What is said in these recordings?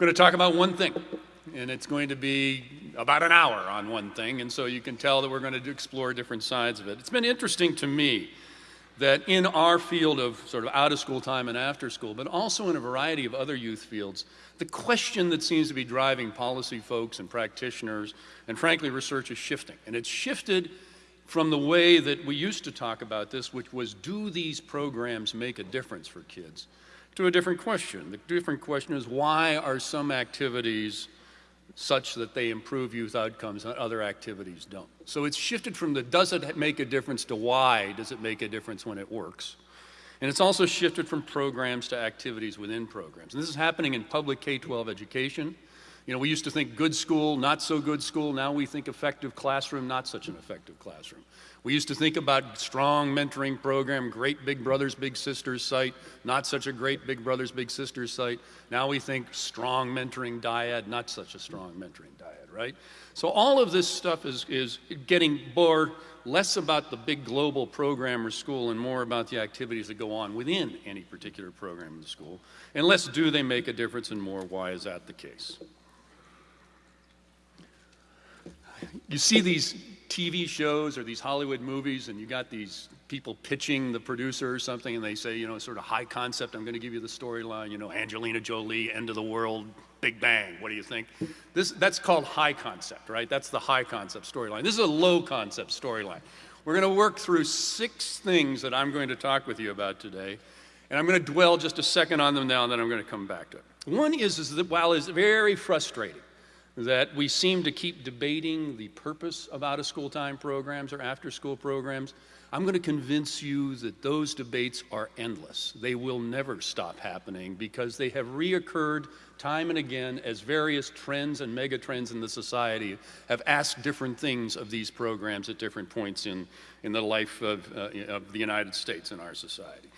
going to talk about one thing, and it's going to be about an hour on one thing, and so you can tell that we're going to explore different sides of it. It's been interesting to me that in our field of sort of out of school time and after school, but also in a variety of other youth fields, the question that seems to be driving policy folks and practitioners and frankly research is shifting. And it's shifted from the way that we used to talk about this, which was do these programs make a difference for kids, to a different question. The different question is why are some activities such that they improve youth outcomes and other activities don't. So it's shifted from the does it make a difference to why does it make a difference when it works. And it's also shifted from programs to activities within programs. And this is happening in public K-12 education. You know, we used to think good school, not so good school. Now we think effective classroom, not such an effective classroom. We used to think about strong mentoring program, great Big Brothers Big Sisters site, not such a great Big Brothers Big Sisters site. Now we think strong mentoring dyad, not such a strong mentoring dyad, right? So all of this stuff is, is getting more, less about the big global program or school and more about the activities that go on within any particular program in the school. And less do they make a difference and more why is that the case. You see these TV shows or these Hollywood movies, and you got these people pitching the producer or something, and they say, you know, sort of high concept, I'm going to give you the storyline, you know, Angelina Jolie, end of the world, Big Bang, what do you think? This, that's called high concept, right? That's the high concept storyline. This is a low concept storyline. We're going to work through six things that I'm going to talk with you about today, and I'm going to dwell just a second on them now, and then I'm going to come back to it. One is, is that while it's very frustrating, that we seem to keep debating the purpose of out of school time programs or after school programs. I'm going to convince you that those debates are endless. They will never stop happening because they have reoccurred time and again as various trends and megatrends in the society have asked different things of these programs at different points in, in the life of, uh, of the United States and our society.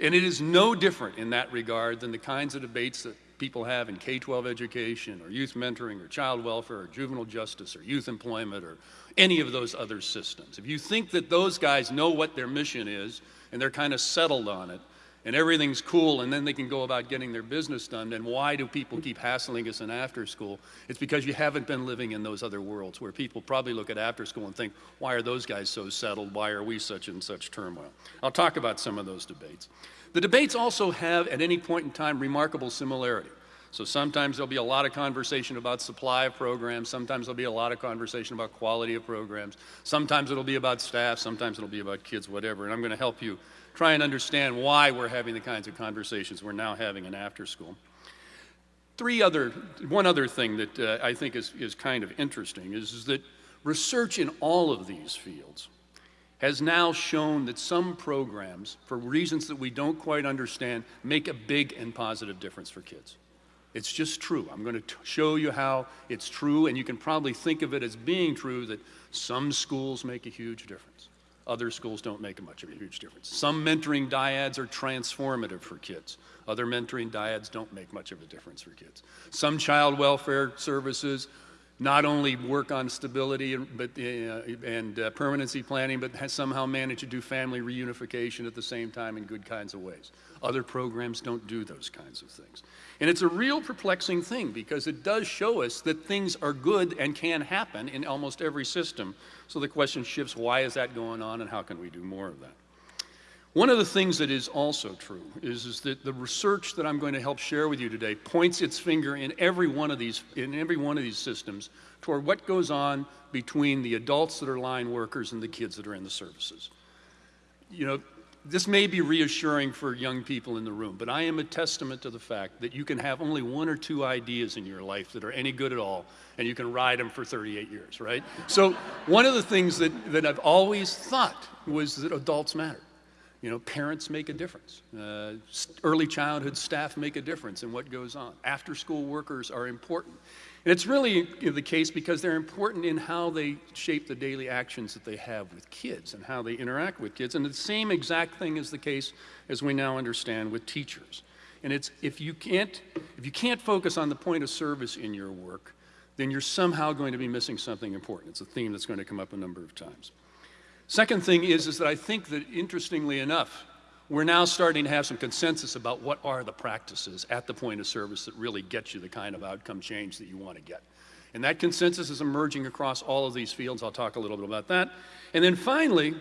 And it is no different in that regard than the kinds of debates that people have in K-12 education or youth mentoring or child welfare or juvenile justice or youth employment or any of those other systems. If you think that those guys know what their mission is and they're kind of settled on it and everything's cool and then they can go about getting their business done, then why do people keep hassling us in after school? It's because you haven't been living in those other worlds where people probably look at after school and think, why are those guys so settled? Why are we such in such turmoil? I'll talk about some of those debates. The debates also have, at any point in time, remarkable similarity. So sometimes there'll be a lot of conversation about supply of programs, sometimes there'll be a lot of conversation about quality of programs, sometimes it'll be about staff, sometimes it'll be about kids, whatever, and I'm going to help you try and understand why we're having the kinds of conversations we're now having in after school. Three other, one other thing that uh, I think is, is kind of interesting is, is that research in all of these fields has now shown that some programs, for reasons that we don't quite understand, make a big and positive difference for kids. It's just true. I'm going to show you how it's true, and you can probably think of it as being true that some schools make a huge difference. Other schools don't make much of a huge difference. Some mentoring dyads are transformative for kids. Other mentoring dyads don't make much of a difference for kids. Some child welfare services not only work on stability and, but, uh, and uh, permanency planning, but has somehow managed to do family reunification at the same time in good kinds of ways. Other programs don't do those kinds of things. And it's a real perplexing thing because it does show us that things are good and can happen in almost every system. So the question shifts, why is that going on and how can we do more of that? One of the things that is also true is, is that the research that I'm going to help share with you today points its finger in every one of these, in every one of these systems toward what goes on between the adults that are line workers and the kids that are in the services. You know, this may be reassuring for young people in the room, but I am a testament to the fact that you can have only one or two ideas in your life that are any good at all, and you can ride them for 38 years, right? So one of the things that, that I've always thought was that adults matter. You know, parents make a difference. Uh, early childhood staff make a difference in what goes on. After school workers are important. And it's really the case because they're important in how they shape the daily actions that they have with kids and how they interact with kids. And the same exact thing is the case as we now understand with teachers. And it's if you can't, if you can't focus on the point of service in your work, then you're somehow going to be missing something important. It's a theme that's going to come up a number of times. Second thing is, is that I think that interestingly enough, we're now starting to have some consensus about what are the practices at the point of service that really get you the kind of outcome change that you want to get. And that consensus is emerging across all of these fields. I'll talk a little bit about that. And then finally,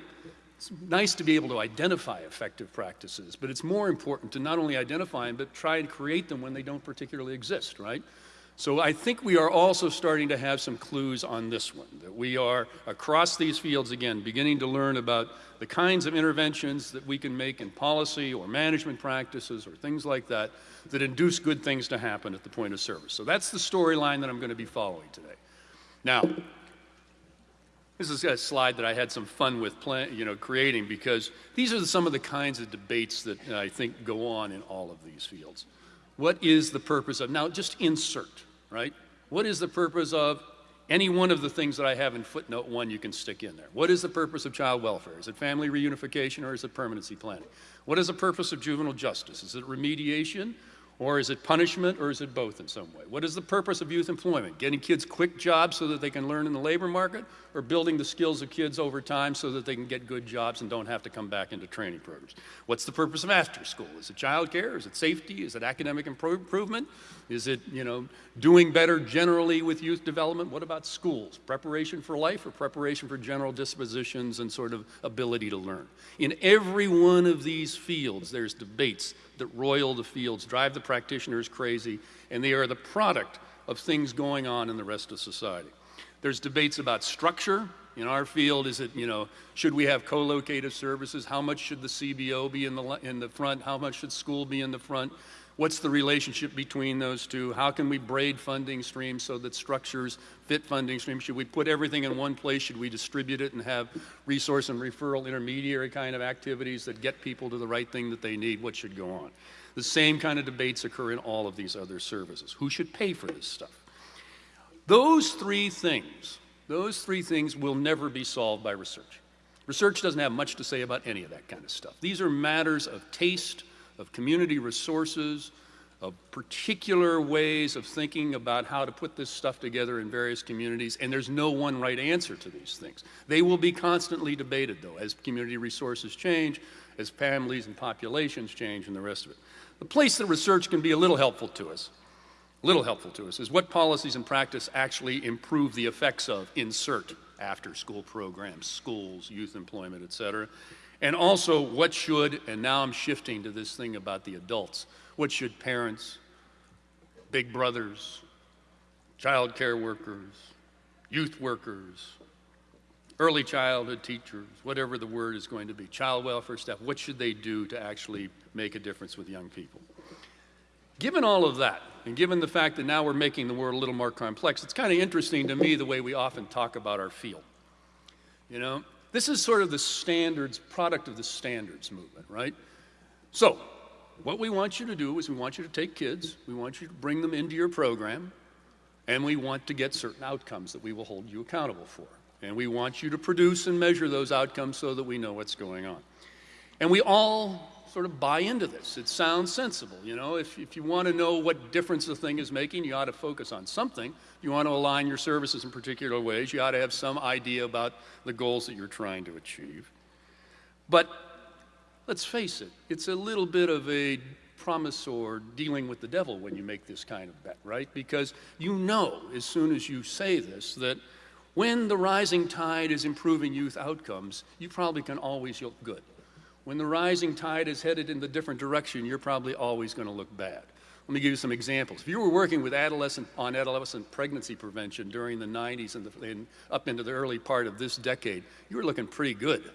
it's nice to be able to identify effective practices, but it's more important to not only identify them, but try and create them when they don't particularly exist, right? So I think we are also starting to have some clues on this one, that we are across these fields again, beginning to learn about the kinds of interventions that we can make in policy or management practices or things like that that induce good things to happen at the point of service. So that's the storyline that I'm going to be following today. Now, this is a slide that I had some fun with plan, you know, creating because these are some of the kinds of debates that I think go on in all of these fields. What is the purpose of, now just insert, right? What is the purpose of any one of the things that I have in footnote one you can stick in there. What is the purpose of child welfare? Is it family reunification or is it permanency planning? What is the purpose of juvenile justice? Is it remediation or is it punishment, or is it both in some way? What is the purpose of youth employment? Getting kids quick jobs so that they can learn in the labor market, or building the skills of kids over time so that they can get good jobs and don't have to come back into training programs? What's the purpose of after school? Is it child care? Is it safety? Is it academic improvement? Is it, you know, doing better generally with youth development? What about schools? Preparation for life or preparation for general dispositions and sort of ability to learn? In every one of these fields, there's debates that roil the fields, drive the practitioners crazy, and they are the product of things going on in the rest of society. There's debates about structure. In our field, is it, you know, should we have co-located services? How much should the CBO be in the, in the front? How much should school be in the front? What's the relationship between those two? How can we braid funding streams so that structures fit funding streams? Should we put everything in one place? Should we distribute it and have resource and referral intermediary kind of activities that get people to the right thing that they need? What should go on? The same kind of debates occur in all of these other services. Who should pay for this stuff? Those three things, those three things will never be solved by research. Research doesn't have much to say about any of that kind of stuff. These are matters of taste, of community resources, of particular ways of thinking about how to put this stuff together in various communities, and there's no one right answer to these things. They will be constantly debated, though, as community resources change, as families and populations change, and the rest of it. The place that research can be a little helpful to us, little helpful to us, is what policies and practice actually improve the effects of insert after school programs, schools, youth employment, et cetera, and also, what should, and now I'm shifting to this thing about the adults, what should parents, big brothers, child care workers, youth workers, early childhood teachers, whatever the word is going to be, child welfare staff, what should they do to actually make a difference with young people? Given all of that, and given the fact that now we're making the world a little more complex, it's kind of interesting to me the way we often talk about our field. You know, this is sort of the standards, product of the standards movement, right? So, what we want you to do is we want you to take kids, we want you to bring them into your program, and we want to get certain outcomes that we will hold you accountable for. And we want you to produce and measure those outcomes so that we know what's going on. And we all sort of buy into this. It sounds sensible. You know, if, if you want to know what difference the thing is making, you ought to focus on something. You want to align your services in particular ways, you ought to have some idea about the goals that you're trying to achieve. But let's face it, it's a little bit of a promise or dealing with the devil when you make this kind of bet, right? Because you know as soon as you say this that when the rising tide is improving youth outcomes, you probably can always look good. When the rising tide is headed in the different direction, you're probably always going to look bad. Let me give you some examples. If you were working with adolescent on adolescent pregnancy prevention during the 90s and, the, and up into the early part of this decade, you were looking pretty good,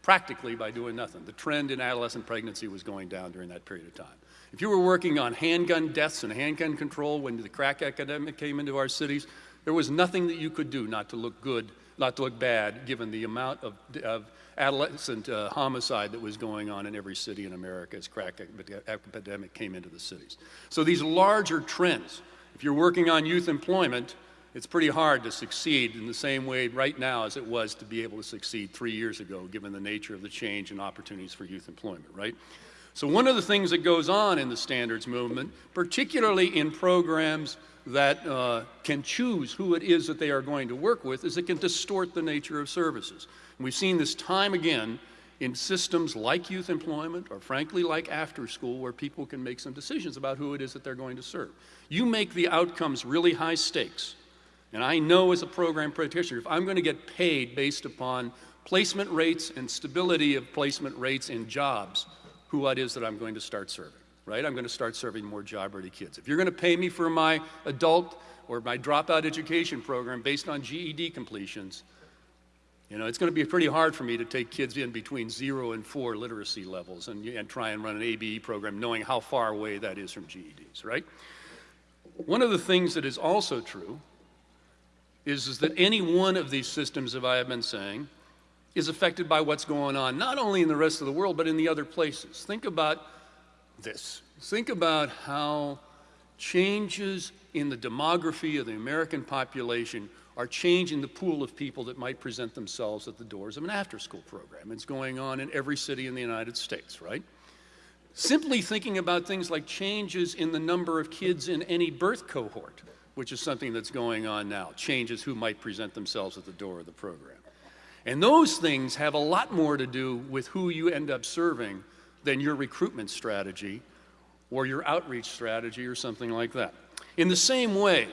practically by doing nothing. The trend in adolescent pregnancy was going down during that period of time. If you were working on handgun deaths and handgun control when the crack epidemic came into our cities, there was nothing that you could do not to look good, not to look bad, given the amount of, of adolescent uh, homicide that was going on in every city in America as crack epidemic came into the cities. So these larger trends, if you're working on youth employment, it's pretty hard to succeed in the same way right now as it was to be able to succeed three years ago, given the nature of the change and opportunities for youth employment, right? So one of the things that goes on in the standards movement, particularly in programs that uh, can choose who it is that they are going to work with, is it can distort the nature of services. And we've seen this time again in systems like youth employment or frankly like after school where people can make some decisions about who it is that they're going to serve. You make the outcomes really high stakes. And I know as a program practitioner, if I'm going to get paid based upon placement rates and stability of placement rates in jobs, who it is that I'm going to start serving, right? I'm going to start serving more job-ready kids. If you're going to pay me for my adult or my dropout education program based on GED completions, you know, it's going to be pretty hard for me to take kids in between zero and four literacy levels and, and try and run an ABE program knowing how far away that is from GEDs, right? One of the things that is also true is, is that any one of these systems, as I have been saying, is affected by what's going on, not only in the rest of the world, but in the other places. Think about this. Think about how changes in the demography of the American population are changing the pool of people that might present themselves at the doors of an after-school program. It's going on in every city in the United States, right? Simply thinking about things like changes in the number of kids in any birth cohort, which is something that's going on now, changes who might present themselves at the door of the program. And those things have a lot more to do with who you end up serving than your recruitment strategy or your outreach strategy or something like that. In the same way,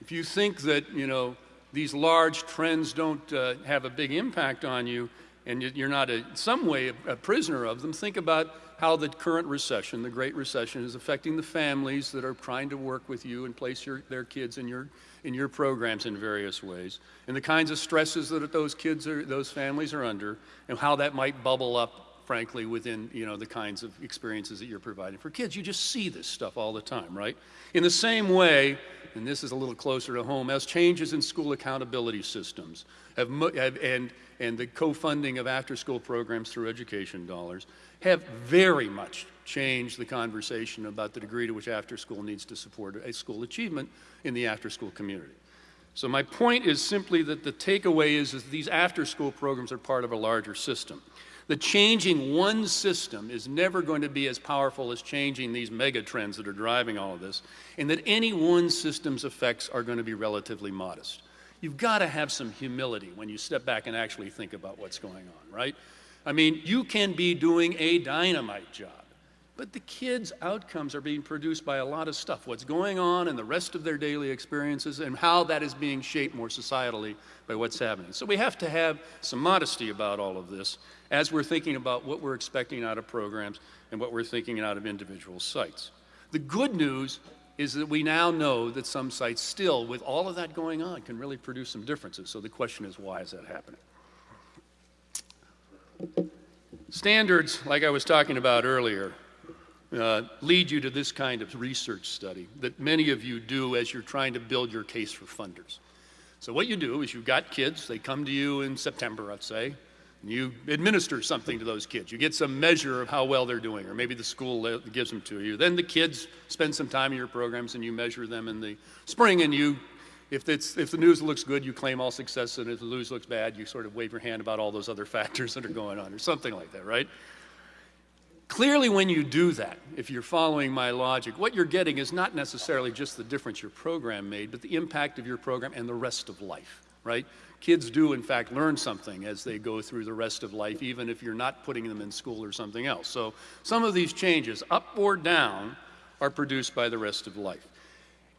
if you think that, you know, these large trends don't uh, have a big impact on you and you're not in some way a, prisoner of them, think about how the current recession, the Great Recession, is affecting the families that are trying to work with you and place your, their kids in your in your programs in various ways, and the kinds of stresses that those kids or those families are under, and how that might bubble up frankly, within you know the kinds of experiences that you're providing for kids. You just see this stuff all the time, right? In the same way, and this is a little closer to home, as changes in school accountability systems have, have and and the co-funding of after-school programs through education dollars have very much changed the conversation about the degree to which after-school needs to support a school achievement in the after-school community. So my point is simply that the takeaway is, is these after-school programs are part of a larger system. The changing one system is never going to be as powerful as changing these mega trends that are driving all of this, and that any one system's effects are going to be relatively modest. You've got to have some humility when you step back and actually think about what's going on, right? I mean, you can be doing a dynamite job. But the kids' outcomes are being produced by a lot of stuff. What's going on in the rest of their daily experiences and how that is being shaped more societally by what's happening. So we have to have some modesty about all of this as we're thinking about what we're expecting out of programs and what we're thinking out of individual sites. The good news is that we now know that some sites still, with all of that going on, can really produce some differences. So the question is, why is that happening? Standards, like I was talking about earlier, uh, lead you to this kind of research study that many of you do as you're trying to build your case for funders. So what you do is you've got kids, they come to you in September, let's say, and you administer something to those kids. You get some measure of how well they're doing, or maybe the school gives them to you. Then the kids spend some time in your programs and you measure them in the spring and you if, if the news looks good, you claim all success, and if the news looks bad, you sort of wave your hand about all those other factors that are going on, or something like that, right? Clearly, when you do that, if you're following my logic, what you're getting is not necessarily just the difference your program made, but the impact of your program and the rest of life, right? Kids do, in fact, learn something as they go through the rest of life, even if you're not putting them in school or something else. So some of these changes, up or down, are produced by the rest of life.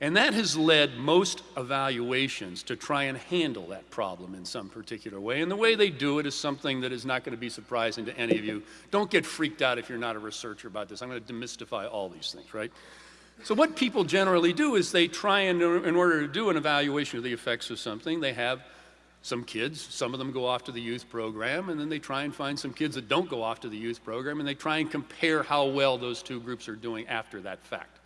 And that has led most evaluations to try and handle that problem in some particular way. And the way they do it is something that is not going to be surprising to any of you. Don't get freaked out if you're not a researcher about this. I'm going to demystify all these things, right? So what people generally do is they try and, in order to do an evaluation of the effects of something, they have some kids, some of them go off to the youth program, and then they try and find some kids that don't go off to the youth program, and they try and compare how well those two groups are doing after that fact.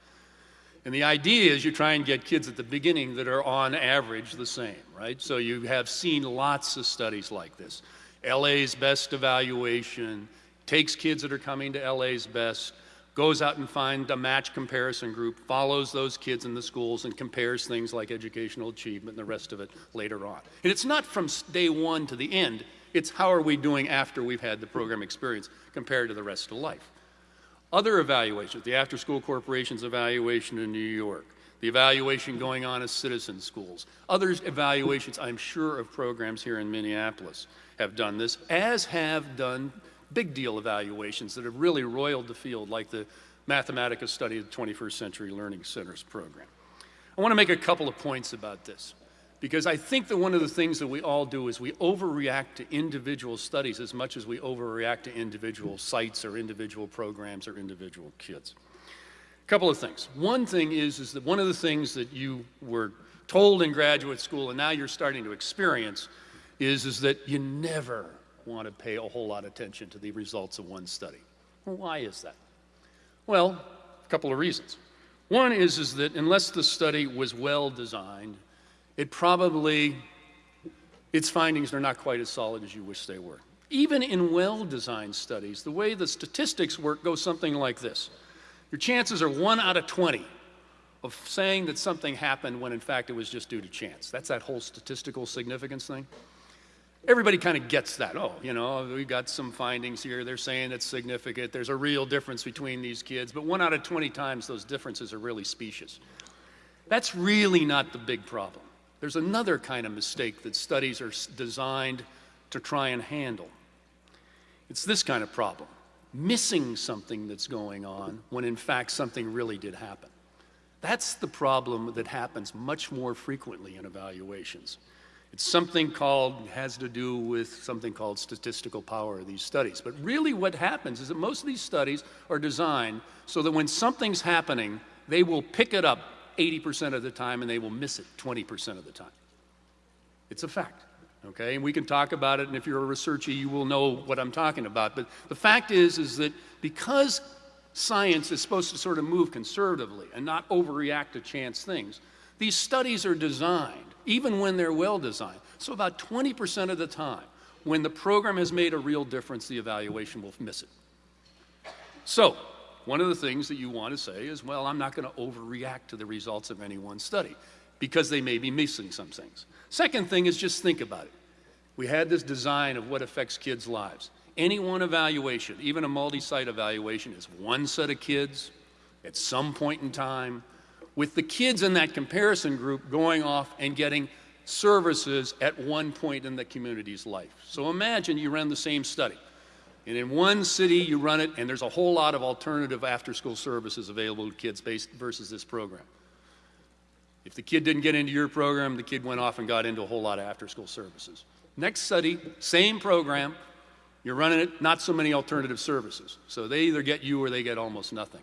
And the idea is you try and get kids at the beginning that are on average the same, right? So you have seen lots of studies like this. LA's best evaluation takes kids that are coming to LA's best, goes out and finds a match comparison group, follows those kids in the schools, and compares things like educational achievement and the rest of it later on. And it's not from day one to the end, it's how are we doing after we've had the program experience compared to the rest of life. Other evaluations, the After School Corporation's evaluation in New York, the evaluation going on at citizen schools, other evaluations, I'm sure, of programs here in Minneapolis have done this, as have done big deal evaluations that have really roiled the field, like the Mathematica study of the 21st Century Learning Centers program. I want to make a couple of points about this because I think that one of the things that we all do is we overreact to individual studies as much as we overreact to individual sites or individual programs or individual kids. A couple of things. One thing is, is that one of the things that you were told in graduate school and now you're starting to experience is, is that you never want to pay a whole lot of attention to the results of one study. Why is that? Well, a couple of reasons. One is, is that unless the study was well designed, it probably, its findings are not quite as solid as you wish they were. Even in well-designed studies, the way the statistics work goes something like this. Your chances are one out of 20 of saying that something happened when in fact it was just due to chance. That's that whole statistical significance thing. Everybody kind of gets that. Oh, you know, we got some findings here. They're saying it's significant. There's a real difference between these kids. But one out of 20 times, those differences are really specious. That's really not the big problem. There's another kind of mistake that studies are designed to try and handle. It's this kind of problem missing something that's going on when in fact something really did happen. That's the problem that happens much more frequently in evaluations. It's something called, has to do with something called statistical power of these studies. But really what happens is that most of these studies are designed so that when something's happening, they will pick it up 80% of the time and they will miss it 20% of the time. It's a fact, okay? And we can talk about it, and if you're a researcher, you will know what I'm talking about. But the fact is, is that because science is supposed to sort of move conservatively and not overreact to chance things, these studies are designed, even when they're well designed. So about 20% of the time, when the program has made a real difference, the evaluation will miss it. So one of the things that you want to say is, well, I'm not going to overreact to the results of any one study because they may be missing some things. Second thing is just think about it. We had this design of what affects kids' lives. Any one evaluation, even a multi-site evaluation, is one set of kids at some point in time with the kids in that comparison group going off and getting services at one point in the community's life. So imagine you ran the same study. And in one city, you run it, and there's a whole lot of alternative after-school services available to kids based versus this program. If the kid didn't get into your program, the kid went off and got into a whole lot of after-school services. Next study, same program, you're running it, not so many alternative services. So they either get you or they get almost nothing.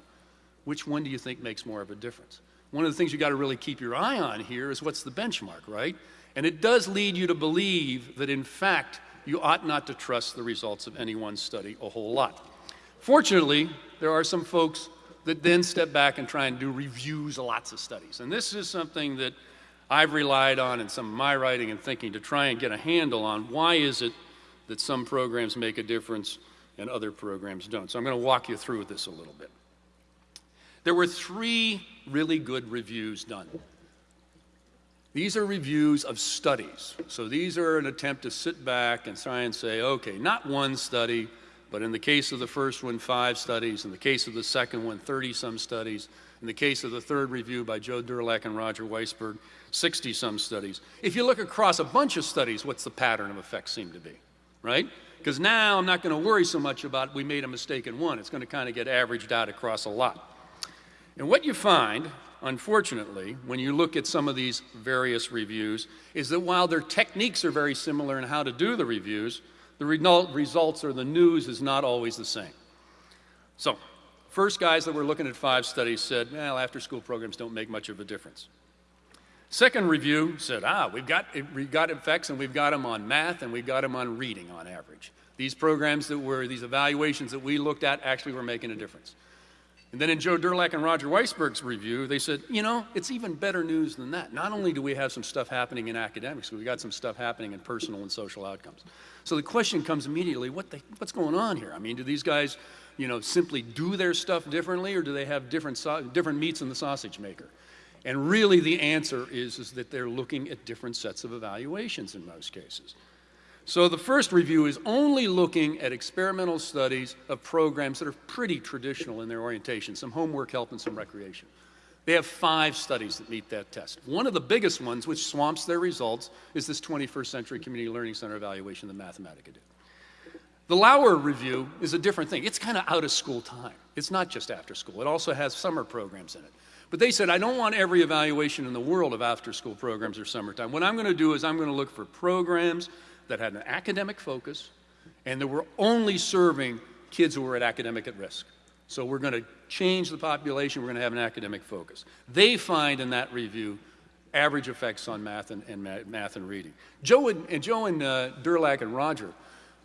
Which one do you think makes more of a difference? One of the things you got to really keep your eye on here is what's the benchmark, right? And it does lead you to believe that in fact, you ought not to trust the results of any one study a whole lot. Fortunately, there are some folks that then step back and try and do reviews of lots of studies. And this is something that I've relied on in some of my writing and thinking to try and get a handle on why is it that some programs make a difference and other programs don't. So I'm going to walk you through this a little bit. There were three really good reviews done. These are reviews of studies. So these are an attempt to sit back and try and say, okay, not one study, but in the case of the first one, five studies. In the case of the second one, 30 some studies. In the case of the third review by Joe Durlak and Roger Weissberg, 60 some studies. If you look across a bunch of studies, what's the pattern of effects seem to be, right? Because now I'm not going to worry so much about we made a mistake in one. It's going to kind of get averaged out across a lot. And what you find unfortunately, when you look at some of these various reviews, is that while their techniques are very similar in how to do the reviews, the results or the news is not always the same. So, first guys that were looking at five studies said, well, after school programs don't make much of a difference. Second review said, ah, we've got, we've got effects and we've got them on math and we've got them on reading on average. These programs that were, these evaluations that we looked at actually were making a difference. And then in Joe Durlak and Roger Weissberg's review, they said, you know, it's even better news than that. Not only do we have some stuff happening in academics, we've got some stuff happening in personal and social outcomes. So the question comes immediately, what the, what's going on here? I mean, do these guys, you know, simply do their stuff differently or do they have different, different meats in the sausage maker? And really the answer is, is that they're looking at different sets of evaluations in most cases. So the first review is only looking at experimental studies of programs that are pretty traditional in their orientation, some homework help and some recreation. They have five studies that meet that test. One of the biggest ones, which swamps their results, is this 21st Century Community Learning Center evaluation that Mathematica did. The Lauer review is a different thing. It's kind of out of school time. It's not just after school. It also has summer programs in it. But they said, I don't want every evaluation in the world of after school programs or summertime. What I'm going to do is I'm going to look for programs that had an academic focus and that were only serving kids who were at academic at risk. So we're going to change the population. We're going to have an academic focus. They find in that review average effects on math and, and math and reading. Joe and, and Joe and uh, and Roger,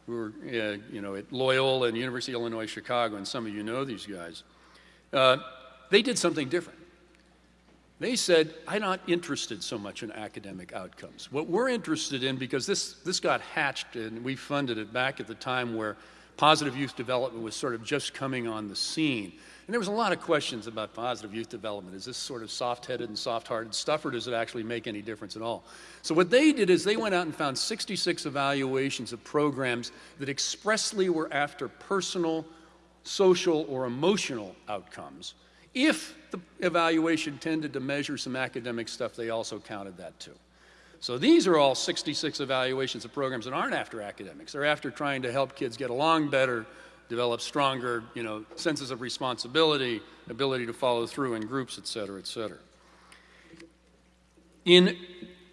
who were uh, you know at Loyola and University of Illinois Chicago, and some of you know these guys, uh, they did something different. They said, I'm not interested so much in academic outcomes. What we're interested in, because this, this got hatched and we funded it back at the time where positive youth development was sort of just coming on the scene. And there was a lot of questions about positive youth development. Is this sort of soft-headed and soft-hearted stuff, or does it actually make any difference at all? So what they did is they went out and found 66 evaluations of programs that expressly were after personal, social, or emotional outcomes. If the evaluation tended to measure some academic stuff, they also counted that too. So these are all 66 evaluations of programs that aren't after academics. They're after trying to help kids get along better, develop stronger, you know, senses of responsibility, ability to follow through in groups, et cetera, et cetera. In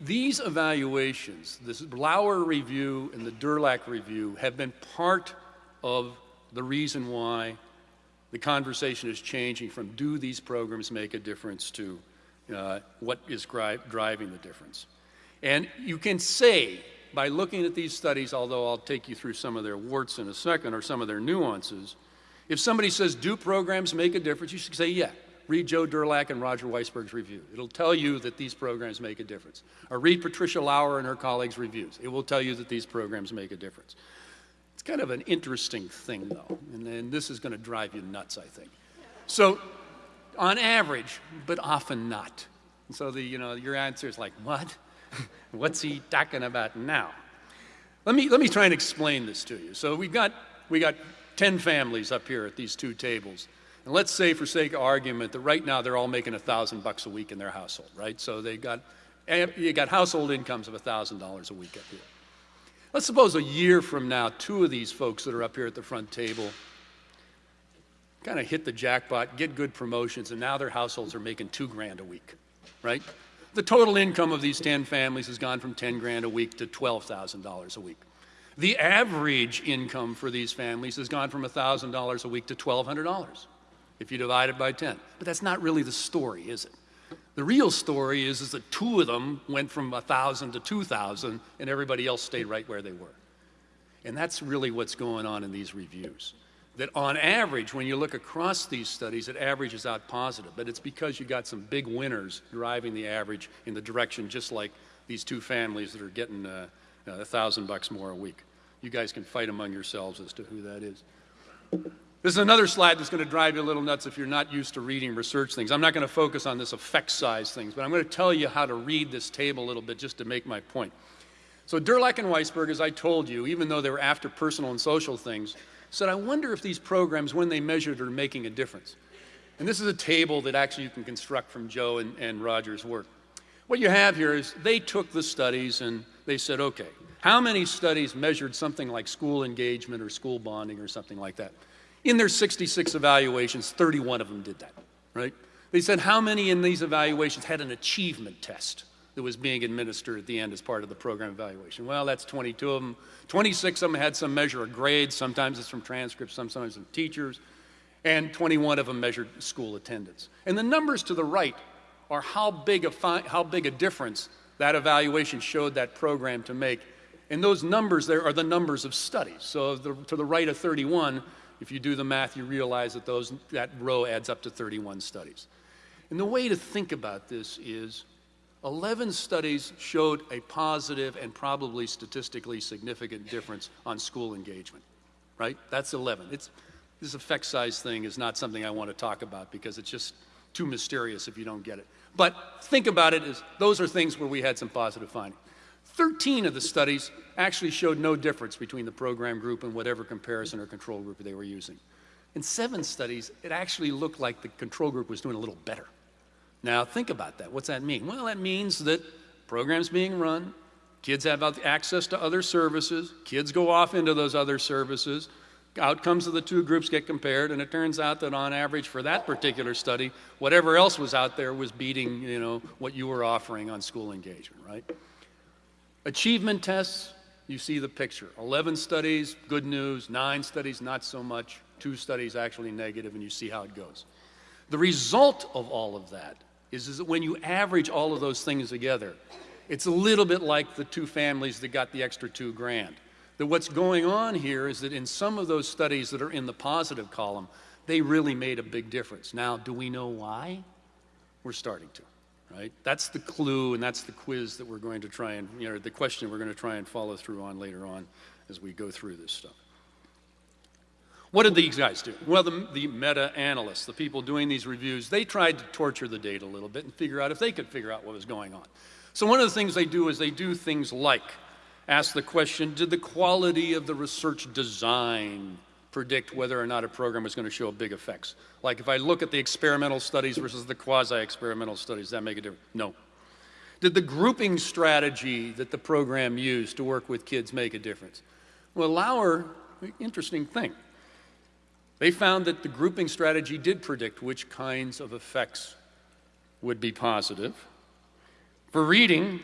these evaluations, this Lauer review and the Durlak review have been part of the reason why the conversation is changing from do these programs make a difference to uh, what is driving the difference. And you can say, by looking at these studies, although I'll take you through some of their warts in a second or some of their nuances, if somebody says, do programs make a difference, you should say, yeah. Read Joe Durlak and Roger Weissberg's review. It'll tell you that these programs make a difference. Or read Patricia Lauer and her colleagues' reviews. It will tell you that these programs make a difference. It's kind of an interesting thing, though, and, and this is going to drive you nuts, I think. So, on average, but often not. And so the, you know, your answer is like, what? What's he talking about now? Let me, let me try and explain this to you. So we've got, we got 10 families up here at these two tables. And let's say, for sake of argument, that right now they're all making a thousand bucks a week in their household, right? So they got, eh, you got household incomes of a thousand dollars a week up here. Let's suppose a year from now, two of these folks that are up here at the front table kind of hit the jackpot, get good promotions, and now their households are making two grand a week, right? The total income of these 10 families has gone from 10 grand a week to $12,000 a week. The average income for these families has gone from $1,000 a week to $1,200 if you divide it by 10. But that's not really the story, is it? The real story is, is that two of them went from 1,000 to 2,000 and everybody else stayed right where they were. And that's really what's going on in these reviews that on average, when you look across these studies, it averages out positive. But it's because you got some big winners driving the average in the direction, just like these two families that are getting uh, a thousand bucks more a week. You guys can fight among yourselves as to who that is. This is another slide that's going to drive you a little nuts if you're not used to reading research things. I'm not going to focus on this effect size things, but I'm going to tell you how to read this table a little bit just to make my point. So Durlak and Weissberg, as I told you, even though they were after personal and social things, said, I wonder if these programs, when they measured, are making a difference. And this is a table that actually you can construct from Joe and, and Roger's work. What you have here is they took the studies and they said, okay, how many studies measured something like school engagement or school bonding or something like that? In their 66 evaluations, 31 of them did that, right? They said, how many in these evaluations had an achievement test? that was being administered at the end as part of the program evaluation. Well, that's 22 of them. 26 of them had some measure of grades. Sometimes it's from transcripts, sometimes from teachers. And 21 of them measured school attendance. And the numbers to the right are how big a, how big a difference that evaluation showed that program to make. And those numbers there are the numbers of studies. So the, to the right of 31, if you do the math, you realize that those, that row adds up to 31 studies. And the way to think about this is 11 studies showed a positive and probably statistically significant difference on school engagement, right? That's 11. It's, this effect size thing is not something I want to talk about because it's just too mysterious if you don't get it. But think about it as those are things where we had some positive findings. 13 of the studies actually showed no difference between the program group and whatever comparison or control group they were using. In seven studies, it actually looked like the control group was doing a little better. Now, think about that. What's that mean? Well, that means that programs being run, Kids have access to other services. Kids go off into those other services. Outcomes of the two groups get compared, and it turns out that on average for that particular study, whatever else was out there was beating, you know, what you were offering on school engagement, right? Achievement tests, you see the picture. 11 studies, good news. Nine studies, not so much. Two studies actually negative, and you see how it goes. The result of all of that is, is that when you average all of those things together, it's a little bit like the two families that got the extra two grand that what's going on here is that in some of those studies that are in the positive column, they really made a big difference. Now, do we know why? We're starting to, right? That's the clue and that's the quiz that we're going to try and, you know, the question we're going to try and follow through on later on as we go through this stuff. What did these guys do? Well, the, the meta-analysts, the people doing these reviews, they tried to torture the data a little bit and figure out if they could figure out what was going on. So one of the things they do is they do things like ask the question, did the quality of the research design predict whether or not a program was going to show big effects? Like if I look at the experimental studies versus the quasi-experimental studies, that make a difference? No. Did the grouping strategy that the program used to work with kids make a difference? Well, Lauer, interesting thing. They found that the grouping strategy did predict which kinds of effects would be positive. For reading,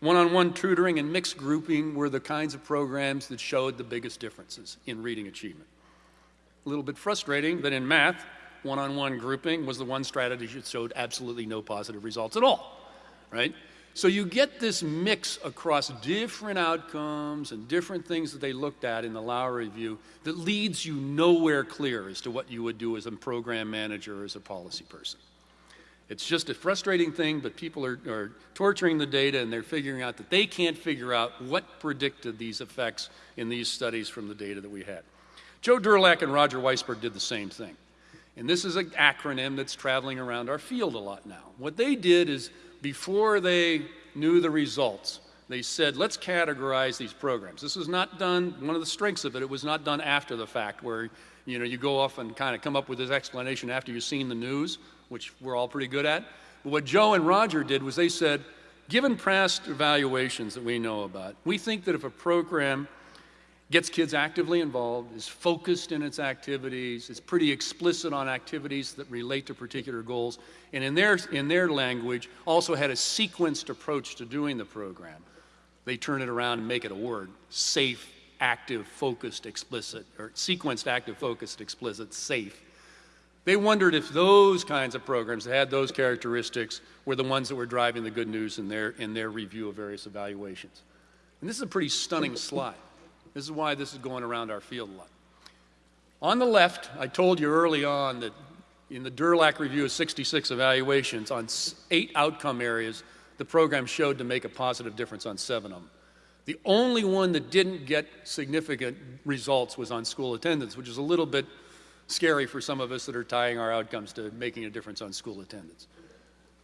one-on-one tutoring and mixed grouping were the kinds of programs that showed the biggest differences in reading achievement. A little bit frustrating that in math, one-on-one grouping was the one strategy that showed absolutely no positive results at all, right? So you get this mix across different outcomes and different things that they looked at in the Lauer review that leads you nowhere clear as to what you would do as a program manager or as a policy person. It's just a frustrating thing, but people are, are, torturing the data and they're figuring out that they can't figure out what predicted these effects in these studies from the data that we had. Joe Durlak and Roger Weissberg did the same thing. And this is an acronym that's traveling around our field a lot now. What they did is before they knew the results, they said, let's categorize these programs. This was not done, one of the strengths of it, it was not done after the fact where you know, you go off and kind of come up with this explanation after you've seen the news which we're all pretty good at. But what Joe and Roger did was they said, given past evaluations that we know about, we think that if a program gets kids actively involved, is focused in its activities, is pretty explicit on activities that relate to particular goals, and in their, in their language also had a sequenced approach to doing the program. They turn it around and make it a word, safe, active, focused, explicit, or sequenced, active, focused, explicit, safe. They wondered if those kinds of programs that had those characteristics were the ones that were driving the good news in their, in their review of various evaluations. And this is a pretty stunning slide. This is why this is going around our field a lot. On the left, I told you early on that in the Durlak review of 66 evaluations on eight outcome areas, the program showed to make a positive difference on seven of them. The only one that didn't get significant results was on school attendance, which is a little bit scary for some of us that are tying our outcomes to making a difference on school attendance.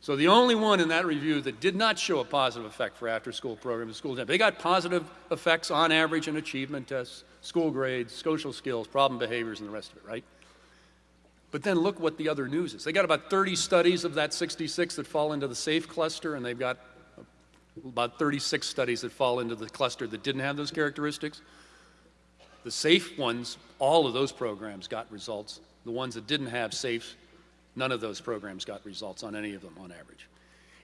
So the only one in that review that did not show a positive effect for after-school programs school attendance. They got positive effects on average in achievement tests, school grades, social skills, problem behaviors, and the rest of it, right? But then look what the other news is. They got about 30 studies of that 66 that fall into the SAFE cluster, and they've got about 36 studies that fall into the cluster that didn't have those characteristics. The safe ones, all of those programs got results. The ones that didn't have safe, none of those programs got results on any of them on average.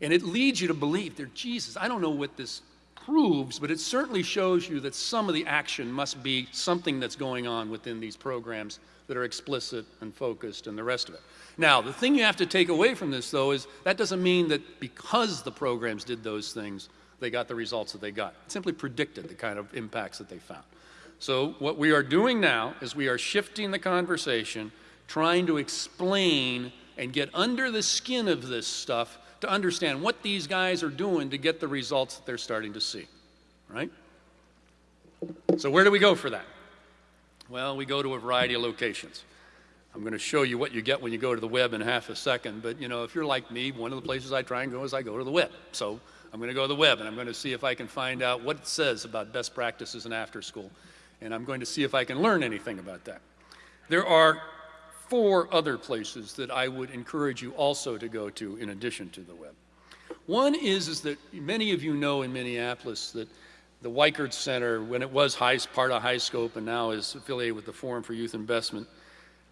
And it leads you to believe that, Jesus, I don't know what this proves, but it certainly shows you that some of the action must be something that's going on within these programs that are explicit and focused and the rest of it. Now, the thing you have to take away from this, though, is that doesn't mean that because the programs did those things, they got the results that they got. It simply predicted the kind of impacts that they found. So what we are doing now is we are shifting the conversation, trying to explain and get under the skin of this stuff to understand what these guys are doing to get the results that they're starting to see, right? So where do we go for that? Well, we go to a variety of locations. I'm going to show you what you get when you go to the web in half a second, but you know, if you're like me, one of the places I try and go is I go to the web. So I'm going to go to the web and I'm going to see if I can find out what it says about best practices in after school and I'm going to see if I can learn anything about that. There are four other places that I would encourage you also to go to in addition to the web. One is, is that many of you know in Minneapolis that the Weikart Center, when it was high, part of HighScope and now is affiliated with the Forum for Youth Investment,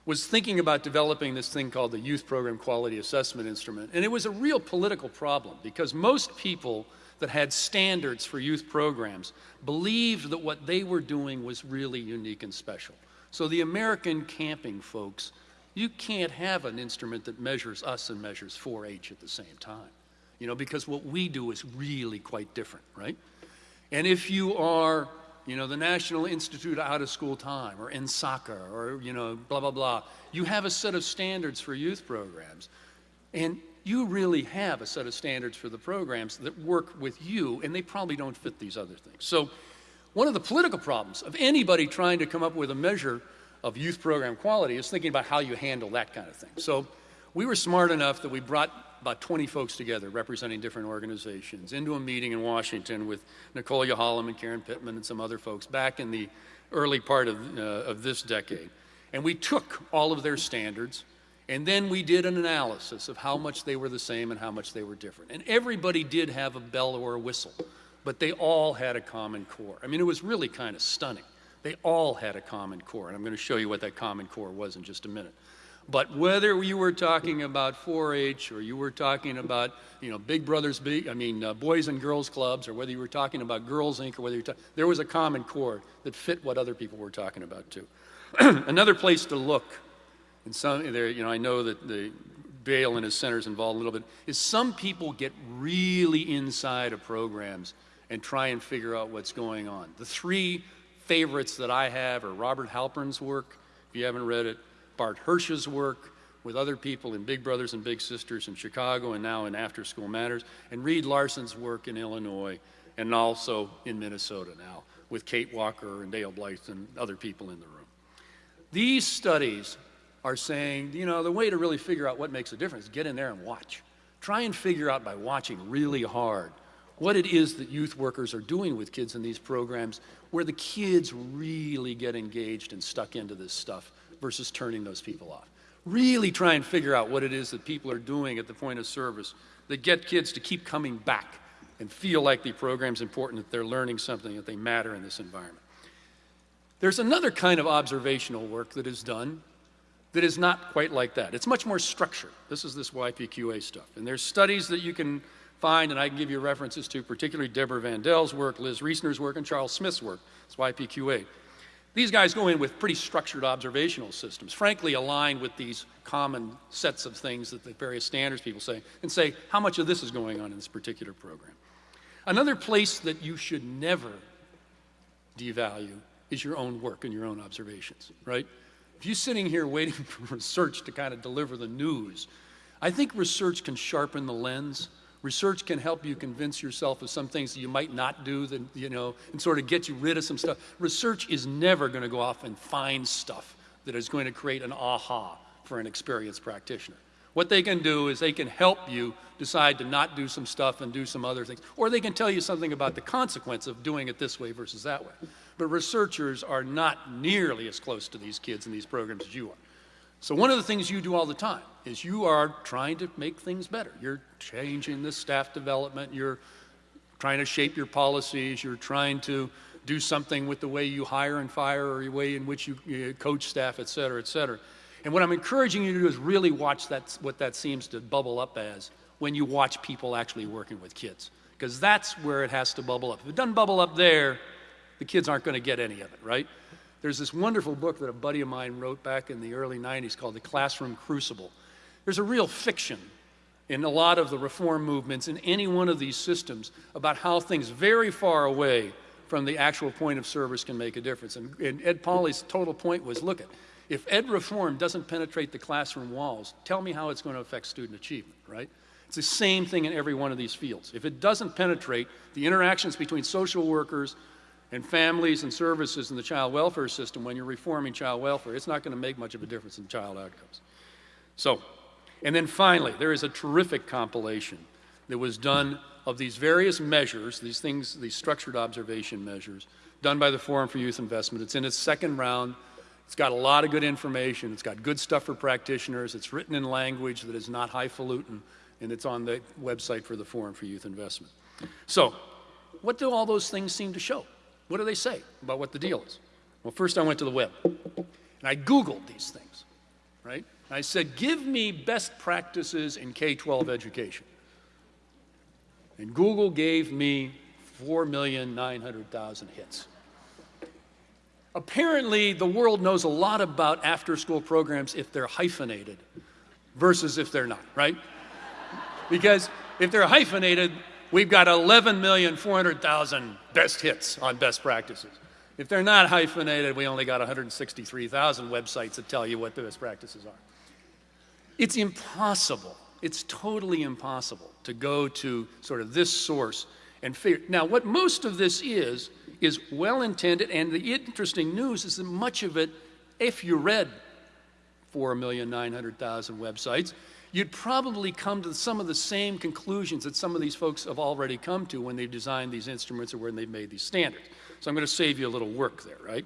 was thinking about developing this thing called the Youth Program Quality Assessment Instrument. And it was a real political problem because most people that had standards for youth programs believed that what they were doing was really unique and special. So the American camping folks, you can't have an instrument that measures us and measures 4-H at the same time. You know, because what we do is really quite different, right? And if you are, you know, the National Institute of Out of School Time or NSACA or, you know, blah, blah, blah, you have a set of standards for youth programs. And you really have a set of standards for the programs that work with you, and they probably don't fit these other things. So one of the political problems of anybody trying to come up with a measure of youth program quality is thinking about how you handle that kind of thing. So we were smart enough that we brought about 20 folks together representing different organizations into a meeting in Washington with Nicole Yohalem and Karen Pittman and some other folks back in the early part of, uh, of this decade. And we took all of their standards, and then we did an analysis of how much they were the same and how much they were different. And everybody did have a bell or a whistle, but they all had a common core. I mean, it was really kind of stunning. They all had a common core, and I'm going to show you what that common core was in just a minute. But whether you were talking about 4-H or you were talking about, you know, Big Brothers, Big, I mean, uh, Boys and Girls Clubs, or whether you were talking about Girls Inc., or whether you were there was a common core that fit what other people were talking about too. Another place to look and some there, you know, I know that the Bail and his center is involved a little bit, is some people get really inside of programs and try and figure out what's going on. The three favorites that I have are Robert Halpern's work, if you haven't read it, Bart Hirsch's work with other people in Big Brothers and Big Sisters in Chicago and now in After School Matters, and Reed Larson's work in Illinois and also in Minnesota now with Kate Walker and Dale Blyth and other people in the room. These studies are saying, you know, the way to really figure out what makes a difference, get in there and watch. Try and figure out by watching really hard what it is that youth workers are doing with kids in these programs where the kids really get engaged and stuck into this stuff versus turning those people off. Really try and figure out what it is that people are doing at the point of service that get kids to keep coming back and feel like the program's important, that they're learning something, that they matter in this environment. There's another kind of observational work that is done that is not quite like that. It's much more structured. This is this YPQA stuff. And there's studies that you can find, and I can give you references to, particularly Deborah Vandell's work, Liz Reisner's work, and Charles Smith's work. It's YPQA. These guys go in with pretty structured observational systems, frankly aligned with these common sets of things that the various standards people say, and say, how much of this is going on in this particular program? Another place that you should never devalue is your own work and your own observations, right? If you're sitting here waiting for research to kind of deliver the news, I think research can sharpen the lens. Research can help you convince yourself of some things that you might not do, that, you know, and sort of get you rid of some stuff. Research is never going to go off and find stuff that is going to create an aha for an experienced practitioner. What they can do is they can help you decide to not do some stuff and do some other things, or they can tell you something about the consequence of doing it this way versus that way. But researchers are not nearly as close to these kids in these programs as you are. So one of the things you do all the time is you are trying to make things better. You're changing the staff development, you're trying to shape your policies, you're trying to do something with the way you hire and fire or the way in which you, you coach staff, et cetera, et cetera. And what I'm encouraging you to do is really watch that, what that seems to bubble up as when you watch people actually working with kids. Because that's where it has to bubble up. If it doesn't bubble up there, the kids aren't going to get any of it, right? There's this wonderful book that a buddy of mine wrote back in the early 90s called The Classroom Crucible. There's a real fiction in a lot of the reform movements in any one of these systems about how things very far away from the actual point of service can make a difference. And, and Ed Pauly's total point was, look at, if ed reform doesn't penetrate the classroom walls, tell me how it's going to affect student achievement, right? It's the same thing in every one of these fields. If it doesn't penetrate the interactions between social workers, and families and services in the child welfare system when you're reforming child welfare, it's not going to make much of a difference in child outcomes. So, and then finally, there is a terrific compilation that was done of these various measures, these things, these structured observation measures, done by the Forum for Youth Investment. It's in its second round. It's got a lot of good information. It's got good stuff for practitioners. It's written in language that is not highfalutin. and it's on the website for the Forum for Youth Investment. So, what do all those things seem to show? What do they say about what the deal is? Well, first I went to the web, and I Googled these things, right? I said, give me best practices in K-12 education. And Google gave me 4,900,000 hits. Apparently, the world knows a lot about after-school programs if they're hyphenated versus if they're not, right? Because if they're hyphenated, we've got 11,400,000 best hits on best practices. If they're not hyphenated, we only got 163,000 websites that tell you what the best practices are. It's impossible, it's totally impossible to go to sort of this source and figure. Now, what most of this is, is well intended, and the interesting news is that much of it, if you read 4,900,000 websites, you'd probably come to some of the same conclusions that some of these folks have already come to when they've designed these instruments or when they've made these standards. So I'm going to save you a little work there, right?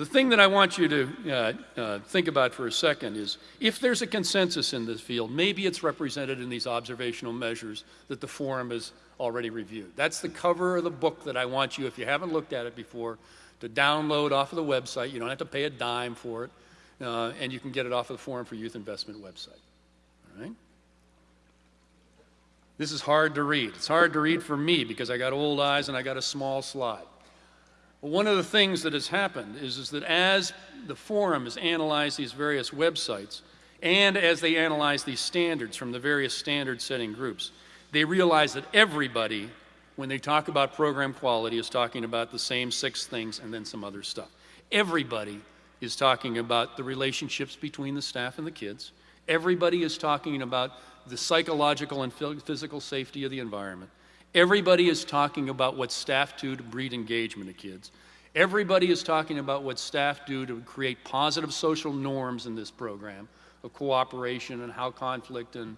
The thing that I want you to uh, uh, think about for a second is if there's a consensus in this field, maybe it's represented in these observational measures that the forum has already reviewed. That's the cover of the book that I want you, if you haven't looked at it before, to download off of the website. You don't have to pay a dime for it, uh, and you can get it off of the Forum for Youth Investment website. All right? This is hard to read. It's hard to read for me because I got old eyes and I got a small slide. One of the things that has happened is, is that as the forum has analyzed these various websites and as they analyze these standards from the various standard setting groups, they realize that everybody, when they talk about program quality, is talking about the same six things and then some other stuff. Everybody is talking about the relationships between the staff and the kids. Everybody is talking about the psychological and physical safety of the environment. Everybody is talking about what staff do to breed engagement of kids. Everybody is talking about what staff do to create positive social norms in this program of cooperation and how conflict and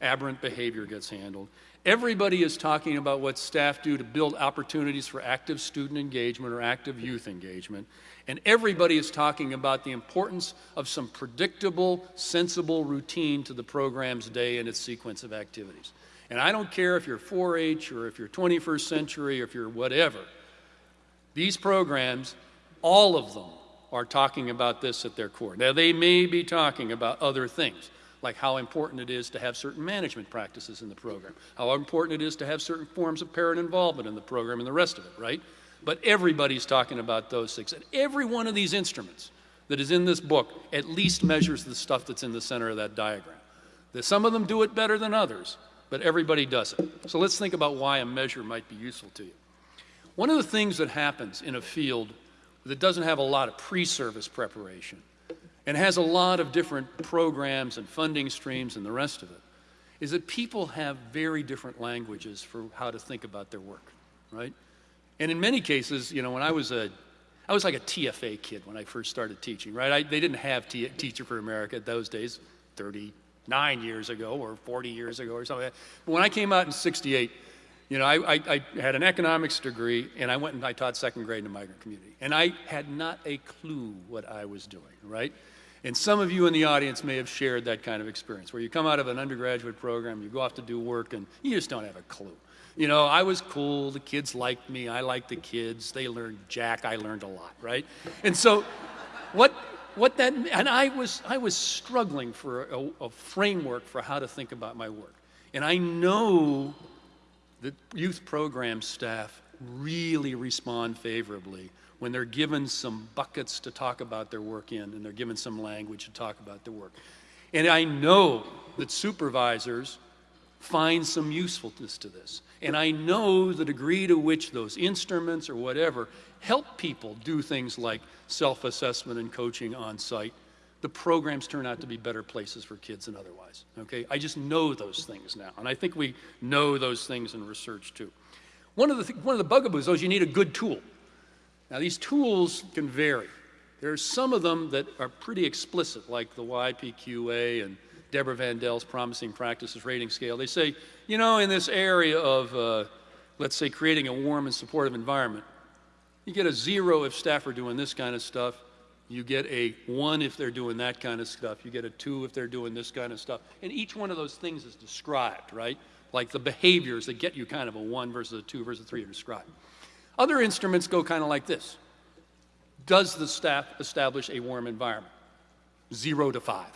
aberrant behavior gets handled. Everybody is talking about what staff do to build opportunities for active student engagement or active youth engagement. And everybody is talking about the importance of some predictable, sensible routine to the program's day and its sequence of activities. And I don't care if you're 4 H or if you're 21st century or if you're whatever. These programs, all of them, are talking about this at their core. Now, they may be talking about other things, like how important it is to have certain management practices in the program, how important it is to have certain forms of parent involvement in the program, and the rest of it, right? But everybody's talking about those things. And every one of these instruments that is in this book at least measures the stuff that's in the center of that diagram. Some of them do it better than others, but everybody does it. So let's think about why a measure might be useful to you. One of the things that happens in a field that doesn't have a lot of pre-service preparation and has a lot of different programs and funding streams and the rest of it is that people have very different languages for how to think about their work, right? And in many cases, you know, when I was a I was like a TFA kid when I first started teaching, right? I, they didn't have T Teacher for America at those days, 30, nine years ago or 40 years ago or something. But when I came out in 68, you know, I, I, I, had an economics degree and I went and I taught second grade in the migrant community. And I had not a clue what I was doing, right? And some of you in the audience may have shared that kind of experience where you come out of an undergraduate program, you go off to do work, and you just don't have a clue. You know, I was cool, the kids liked me, I liked the kids, they learned Jack, I learned a lot, right? And so, what, what that and I was I was struggling for a, a, framework for how to think about my work. And I know that youth program staff really respond favorably when they're given some buckets to talk about their work in and they're given some language to talk about their work. And I know that supervisors find some usefulness to this. And I know the degree to which those instruments or whatever help people do things like self assessment and coaching on site. The programs turn out to be better places for kids than otherwise. Okay? I just know those things now. And I think we know those things in research too. One of the, th- one of the bugaboos, though, is you need a good tool. Now, these tools can vary. There are some of them that are pretty explicit, like the YPQA and Deborah Vandell's Promising Practices Rating Scale. They say, you know, in this area of, uh, let's say, creating a warm and supportive environment, you get a zero if staff are doing this kind of stuff, You get a one if they're doing that kind of stuff. You get a two if they're doing this kind of stuff. And each one of those things is described, right? Like the behaviors that get you kind of a one versus a two versus a three are described. Other instruments go kind of like this. Does the staff establish a warm environment? Zero to five,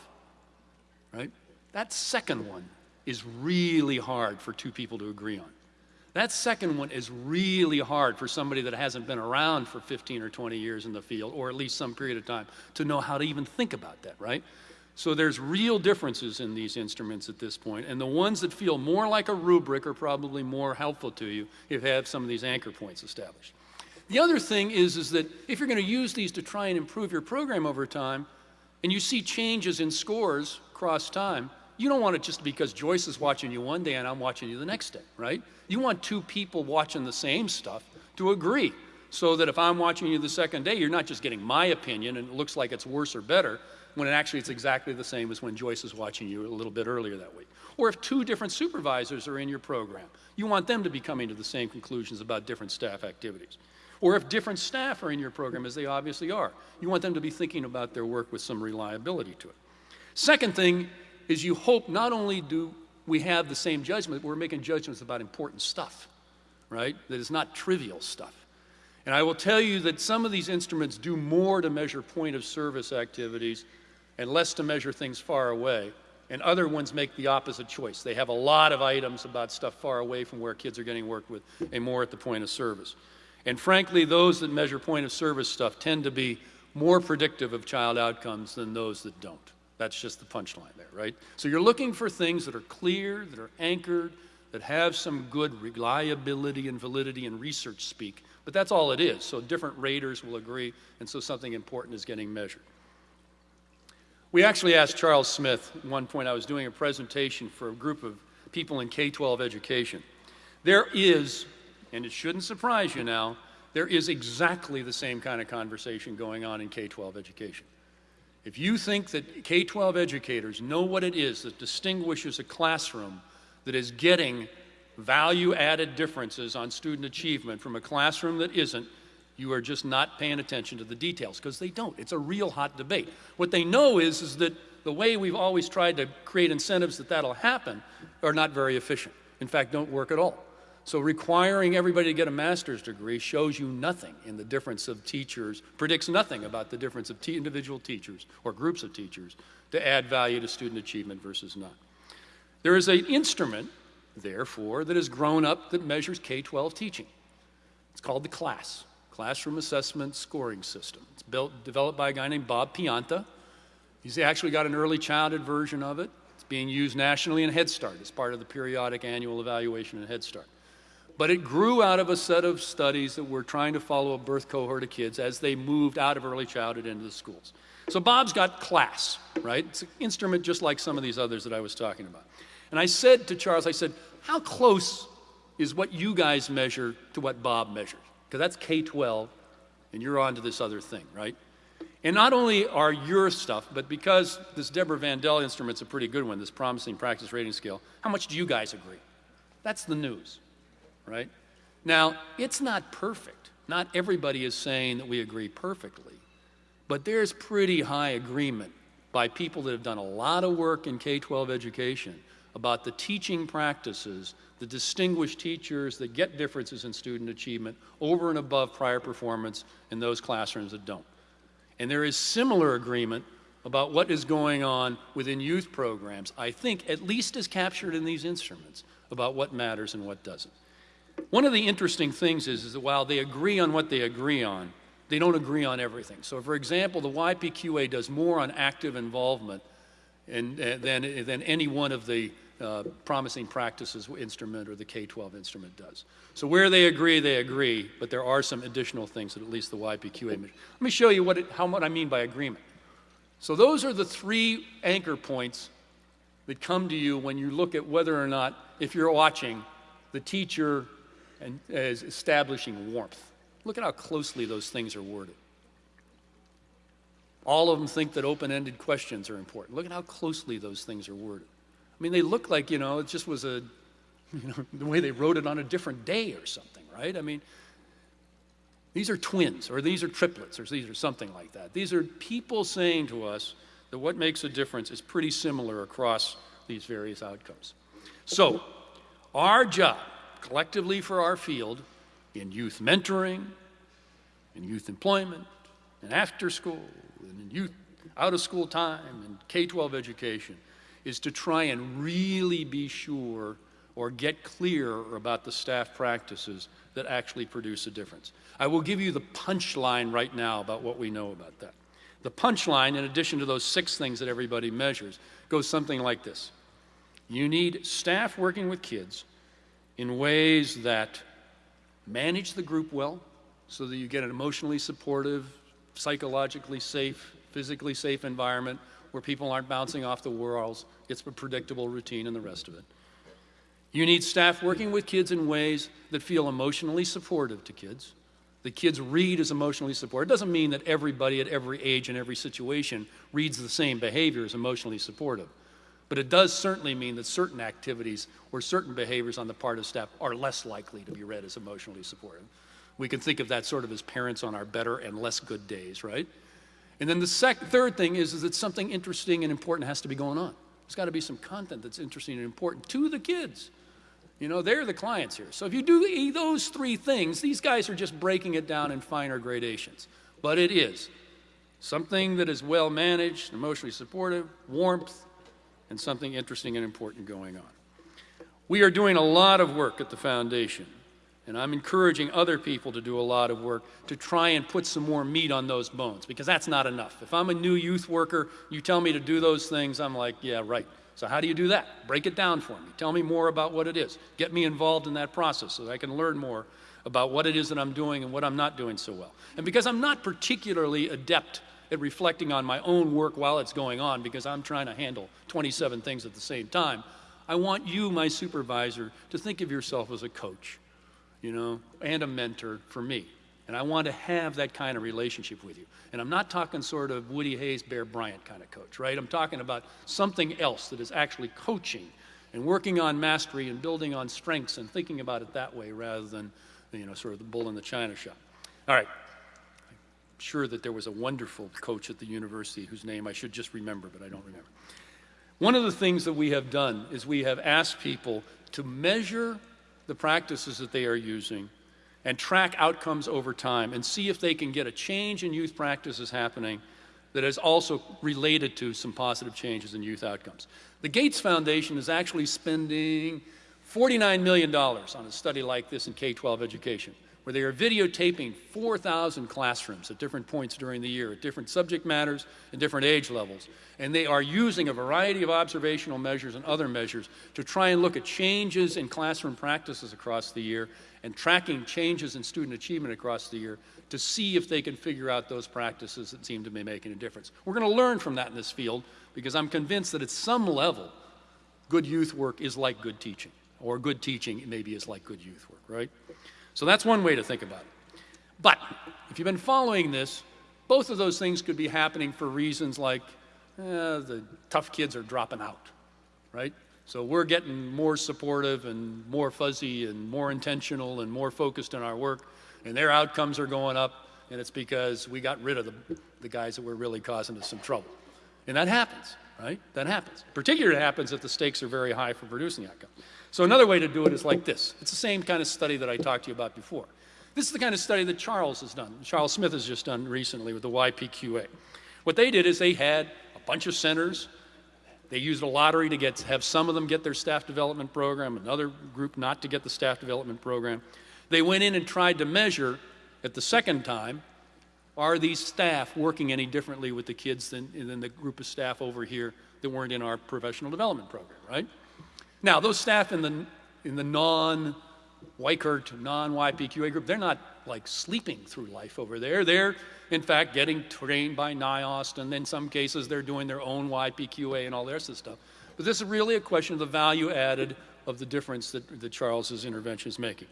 right? That second one is really hard for two people to agree on. That second one is really hard for somebody that hasn't been around for 15 or 20 years in the field, or at least some period of time, to know how to even think about that, right? So there's real differences in these instruments at this point, and the ones that feel more like a rubric are probably more helpful to you if you have some of these anchor points established. The other thing is, is that if you're going to use these to try and improve your program over time, and you see changes in scores across time, you don't want it just because Joyce is watching you one day and I'm watching you the next day, right? You want two people watching the same stuff to agree so that if I'm watching you the second day, you're not just getting my opinion and it looks like it's worse or better when it actually it's exactly the same as when Joyce is watching you a little bit earlier that week. Or if two different supervisors are in your program, you want them to be coming to the same conclusions about different staff activities. Or if different staff are in your program, as they obviously are, you want them to be thinking about their work with some reliability to it. Second thing is you hope not only do we have the same judgment, but we're making judgments about important stuff, right? That is not trivial stuff. And I will tell you that some of these instruments do more to measure point of service activities and less to measure things far away. And other ones make the opposite choice. They have a lot of items about stuff far away from where kids are getting worked with and more at the point of service. And frankly, those that measure point of service stuff tend to be more predictive of child outcomes than those that don't. That's just the punchline there, right? So you're looking for things that are clear, that are anchored, that have some good reliability and validity and research speak. But that's all it is. So different raters will agree, and so something important is getting measured. We actually asked Charles Smith, at one point I was doing a presentation for a group of people in K-12 education. There is, and it shouldn't surprise you now, there is exactly the same kind of conversation going on in K-12 education. If you think that K 12 educators know what it is that distinguishes a classroom that is getting value added differences on student achievement from a classroom that isn't, you are just not paying attention to the details because they don't. It's a real hot debate. What they know is, is that the way we've always tried to create incentives that that'll happen are not very efficient. In fact, don't work at all. So requiring everybody to get a master's degree shows you nothing in the difference of teachers, predicts nothing about the difference of individual teachers or groups of teachers to add value to student achievement versus not. There is an instrument, therefore, that has grown up that measures K-12 teaching. It's called the CLASS, Classroom Assessment Scoring System. It's built, developed by a guy named Bob Pianta. He's actually got an early childhood version of it. It's being used nationally in Head Start as part of the periodic annual evaluation in Head Start. But it grew out of a set of studies that were trying to follow a birth cohort of kids as they moved out of early childhood into the schools. So Bob's got class, right? It's an instrument just like some of these others that I was talking about. And I said to Charles, I said, how close is what you guys measure to what Bob measures? Because that's K 12, and you're on to this other thing, right? And not only are your stuff, but because this Deborah Vandell instrument's a pretty good one, this promising practice rating scale, how much do you guys agree? That's the news right? Now, it's not perfect. Not everybody is saying that we agree perfectly, but there's pretty high agreement by people that have done a lot of work in K 12 education about the teaching practices the distinguished teachers that get differences in student achievement over and above prior performance in those classrooms that don't. And there is similar agreement about what is going on within youth programs, I think at least as captured in these instruments, about what matters and what doesn't. One of the interesting things is, is that while they agree on what they agree on, they don't agree on everything. So, for example, the YPQA does more on active involvement in, uh, than, than any one of the uh, promising practices instrument or the K-12 instrument does. So where they agree, they agree, but there are some additional things that at least the YPQA Let me show you what, it, how, what I mean by agreement. So those are the three anchor points that come to you when you look at whether or not, if you're watching, the teacher and as establishing warmth. Look at how closely those things are worded. All of them think that open ended questions are important. Look at how closely those things are worded. I mean, they look like, you know, it just was a, you know, the way they wrote it on a different day or something, right? I mean, These are twins, or these are triplets, or these are something like that. These are people saying to us that what makes a difference is pretty similar across these various outcomes. So, our job collectively for our field in youth mentoring, in youth employment, in after school, and in youth out of school time, and K 12 education is to try and really be sure or get clear about the staff practices that actually produce a difference. I will give you the punchline right now about what we know about that. The punchline, in addition to those six things that everybody measures, goes something like this You need staff working with kids in ways that manage the group well so that you get an emotionally supportive, psychologically safe, physically safe environment where people aren't bouncing off the walls, it's a predictable routine and the rest of it. You need staff working with kids in ways that feel emotionally supportive to kids. The kids read as emotionally supportive. It doesn't mean that everybody at every age and every situation reads the same behavior as emotionally supportive. But it does certainly mean that certain activities or certain behaviors on the part of staff are less likely to be read as emotionally supportive. We can think of that sort of as parents on our better and less good days, right? And then the third thing is, is that something interesting and important has to be going on. There's got to be some content that's interesting and important to the kids. You know, they're the clients here. So if you do those three things, these guys are just breaking it down in finer gradations. But it is something that is well managed, emotionally supportive, warmth, and something interesting and important going on. We are doing a lot of work at the foundation, and I'm encouraging other people to do a lot of work to try and put some more meat on those bones because that's not enough. If I'm a new youth worker, you tell me to do those things, I'm like, yeah, right. So, how do you do that? Break it down for me. Tell me more about what it is. Get me involved in that process so that I can learn more about what it is that I'm doing and what I'm not doing so well. And because I'm not particularly adept at reflecting on my own work while it's going on because I'm trying to handle 27 things at the same time. I want you, my supervisor, to think of yourself as a coach, you know, and a mentor for me. And I want to have that kind of relationship with you. And I'm not talking sort of Woody Hayes, Bear Bryant kind of coach, right? I'm talking about something else that is actually coaching and working on mastery and building on strengths and thinking about it that way rather than, you know, sort of the bull in the china shop. All right, sure that there was a wonderful coach at the university whose name I should just remember, but I don't remember. One of the things that we have done is we have asked people to measure the practices that they are using and track outcomes over time and see if they can get a change in youth practices happening that is also related to some positive changes in youth outcomes. The Gates Foundation is actually spending $49 million on a study like this in K 12 education where they are videotaping 4,000 classrooms at different points during the year, at different subject matters and different age levels. And they are using a variety of observational measures and other measures to try and look at changes in classroom practices across the year and tracking changes in student achievement across the year to see if they can figure out those practices that seem to be making a difference. We're going to learn from that in this field because I'm convinced that at some level, good youth work is like good teaching, or good teaching maybe is like good youth work, right? So that's one way to think about it. But if you've been following this, both of those things could be happening for reasons like eh, the tough kids are dropping out, right? So we're getting more supportive and more fuzzy and more intentional and more focused in our work, and their outcomes are going up, and it's because we got rid of the, the guys that were really causing us some trouble. And that happens, right? That happens. Particularly, it happens if the stakes are very high for producing outcomes. So another way to do it is like this. It's the same kind of study that I talked to you about before. This is the kind of study that Charles has done. Charles Smith has just done recently with the YPQA. What they did is they had a bunch of centers. They used a lottery to get have some of them get their staff development program, another group not to get the staff development program. They went in and tried to measure at the second time are these staff working any differently with the kids than, than the group of staff over here that weren't in our professional development program, right? Now, those staff in the, in the non Weikart, non YPQA group, they're not like sleeping through life over there. They're, in fact, getting trained by NIOST, and in some cases, they're doing their own YPQA and all this stuff. But this is really a question of the value added of the difference that, that Charles's intervention is making.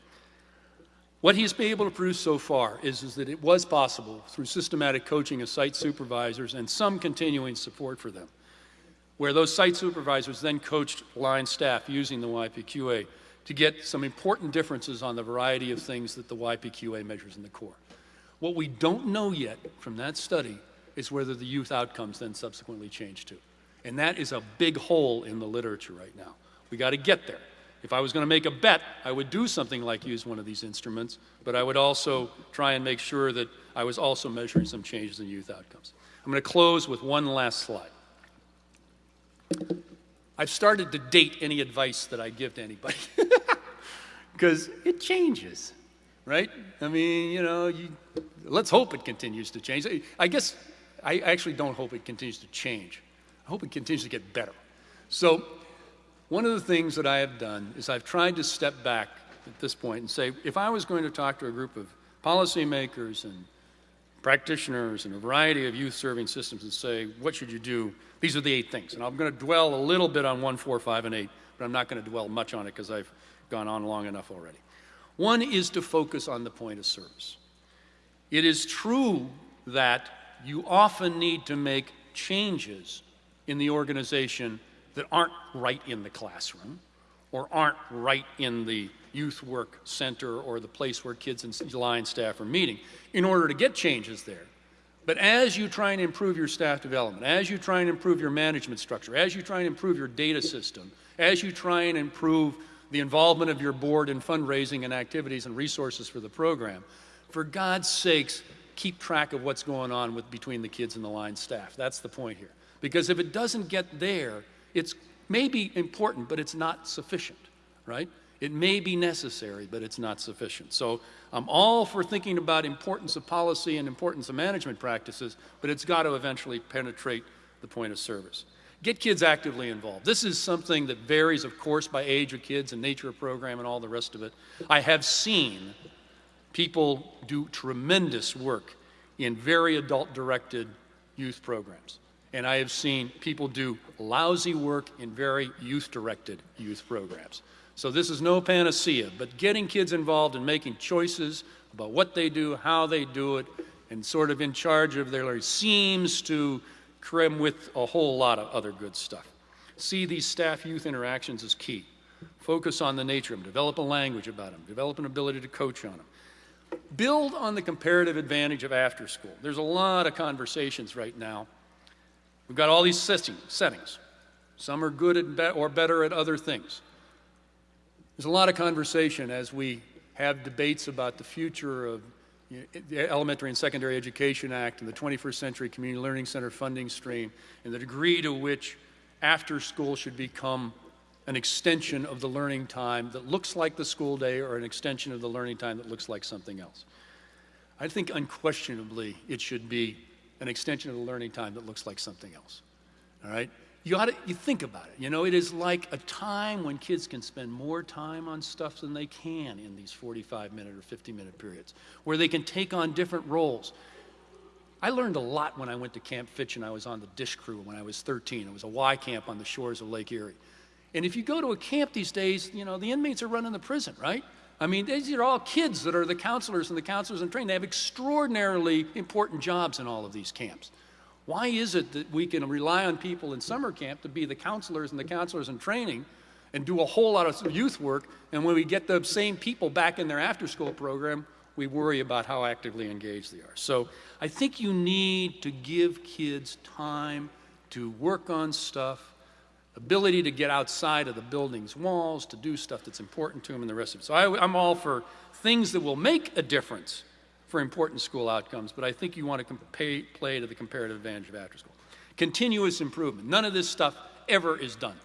What he's been able to prove so far is, is that it was possible through systematic coaching of site supervisors and some continuing support for them where those site supervisors then coached line staff using the YPQA to get some important differences on the variety of things that the YPQA measures in the core. What we don't know yet from that study is whether the youth outcomes then subsequently change too. And that is a big hole in the literature right now. We got to get there. If I was going to make a bet, I would do something like use one of these instruments, but I would also try and make sure that I was also measuring some changes in youth outcomes. I'm going to close with one last slide. I've started to date any advice that I give to anybody because it changes, right? I mean, you know, you, let's hope it continues to change. I guess I actually don't hope it continues to change. I hope it continues to get better. So, one of the things that I have done is I've tried to step back at this point and say, if I was going to talk to a group of policymakers and practitioners and a variety of youth serving systems and say, what should you do? These are the eight things. And I'm going to dwell a little bit on one, four, five, and eight, but I'm not going to dwell much on it because I've gone on long enough already. One is to focus on the point of service. It is true that you often need to make changes in the organization that aren't right in the classroom or aren't right in the youth work center or the place where kids and line staff are meeting in order to get changes there. But as you try and improve your staff development, as you try and improve your management structure, as you try and improve your data system, as you try and improve the involvement of your board in fundraising and activities and resources for the program, for God's sakes, keep track of what's going on with, between the kids and the line staff. That's the point here. Because if it doesn't get there, it's maybe important, but it's not sufficient, right? It may be necessary, but it's not sufficient. So I'm all for thinking about importance of policy and importance of management practices, but it's got to eventually penetrate the point of service. Get kids actively involved. This is something that varies, of course, by age of kids and nature of program and all the rest of it. I have seen people do tremendous work in very adult-directed youth programs. And I have seen people do lousy work in very youth-directed youth programs. So this is no panacea, but getting kids involved in making choices about what they do, how they do it, and sort of in charge of their life seems to crim with a whole lot of other good stuff. See these staff-youth interactions as key. Focus on the nature of them, develop a language about them, develop an ability to coach on them. Build on the comparative advantage of after school. There's a lot of conversations right now We've got all these settings. Some are good or better at other things. There's a lot of conversation as we have debates about the future of you know, the Elementary and Secondary Education Act and the 21st Century Community Learning Center funding stream and the degree to which after school should become an extension of the learning time that looks like the school day or an extension of the learning time that looks like something else. I think unquestionably it should be an extension of the learning time that looks like something else. All right? You ought to, you think about it. You know, it is like a time when kids can spend more time on stuff than they can in these 45 minute or 50 minute periods, where they can take on different roles. I learned a lot when I went to Camp Fitch and I was on the dish crew when I was 13. It was a Y camp on the shores of Lake Erie. And if you go to a camp these days, you know, the inmates are running the prison, right? I mean, these are all kids that are the counselors and the counselors in training. They have extraordinarily important jobs in all of these camps. Why is it that we can rely on people in summer camp to be the counselors and the counselors in training and do a whole lot of youth work, and when we get the same people back in their after school program, we worry about how actively engaged they are. So I think you need to give kids time to work on stuff ability to get outside of the building's walls, to do stuff that's important to them and the rest of it. So I, am all for things that will make a difference for important school outcomes, but I think you want to pay, play to the comparative advantage of after school. Continuous improvement. None of this stuff ever is done.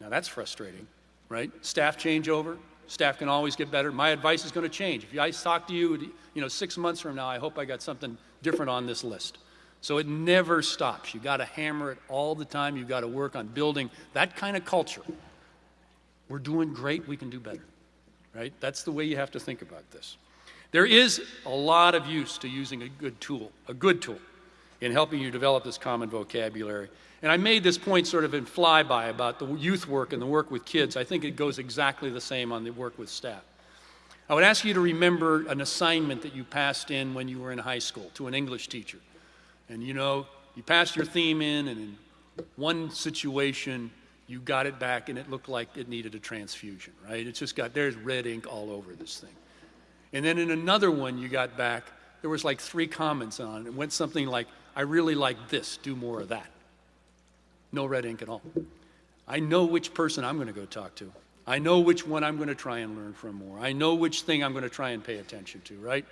Now that's frustrating, right? Staff changeover. Staff can always get better. My advice is going to change. If I talk to you, you know, six months from now, I hope I got something different on this list. So it never stops. You got to hammer it all the time. You've got to work on building that kind of culture. We're doing great, we can do better. Right? That's the way you have to think about this. There is a lot of use to using a good tool, a good tool, in helping you develop this common vocabulary. And I made this point sort of in flyby about the youth work and the work with kids. I think it goes exactly the same on the work with staff. I would ask you to remember an assignment that you passed in when you were in high school to an English teacher. And you know, you passed your theme in, and in one situation, you got it back, and it looked like it needed a transfusion, right? It's just got, there's red ink all over this thing. And then in another one you got back, there was like three comments on it. It went something like, I really like this, do more of that. No red ink at all. I know which person I'm going to go talk to. I know which one I'm going to try and learn from more. I know which thing I'm going to try and pay attention to, right?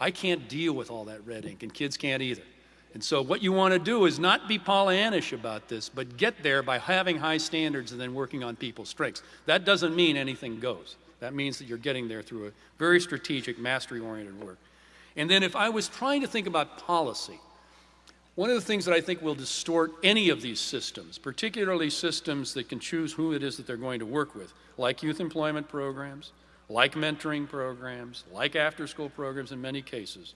I can't deal with all that red ink, and kids can't either. And so, what you want to do is not be Pollyannish about this, but get there by having high standards and then working on people's strengths. That doesn't mean anything goes. That means that you're getting there through a very strategic, mastery oriented work. And then, if I was trying to think about policy, one of the things that I think will distort any of these systems, particularly systems that can choose who it is that they're going to work with, like youth employment programs, like mentoring programs, like after school programs in many cases,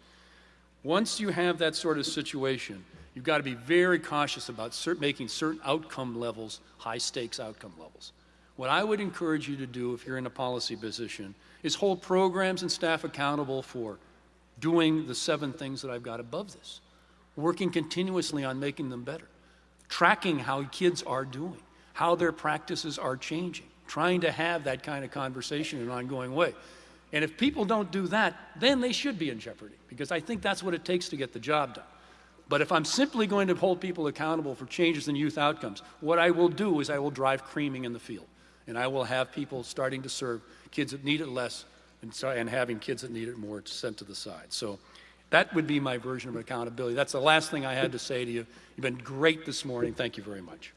once you have that sort of situation, you've got to be very cautious about making certain outcome levels high stakes outcome levels. What I would encourage you to do if you're in a policy position is hold programs and staff accountable for doing the seven things that I've got above this, working continuously on making them better, tracking how kids are doing, how their practices are changing, trying to have that kind of conversation in an ongoing way. And if people don't do that, then they should be in jeopardy because I think that's what it takes to get the job done. But if I'm simply going to hold people accountable for changes in youth outcomes, what I will do is I will drive creaming in the field. And I will have people starting to serve kids that need it less and, and having kids that need it more sent to the side. So that would be my version of accountability. That's the last thing I had to say to you. You've been great this morning. Thank you very much.